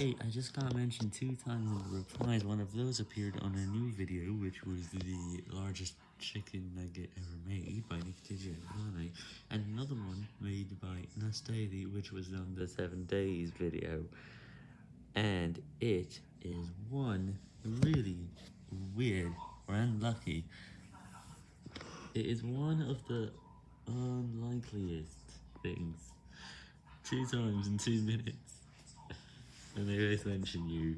Hey, I just got mentioned two times in the replies, one of those appeared on a new video, which was the largest chicken nugget ever made by Nick and and another one made by Nastady, which was on the 7 days video, and it is one really weird or unlucky. It is one of the unlikeliest things. Two times in two minutes. And they both mention you.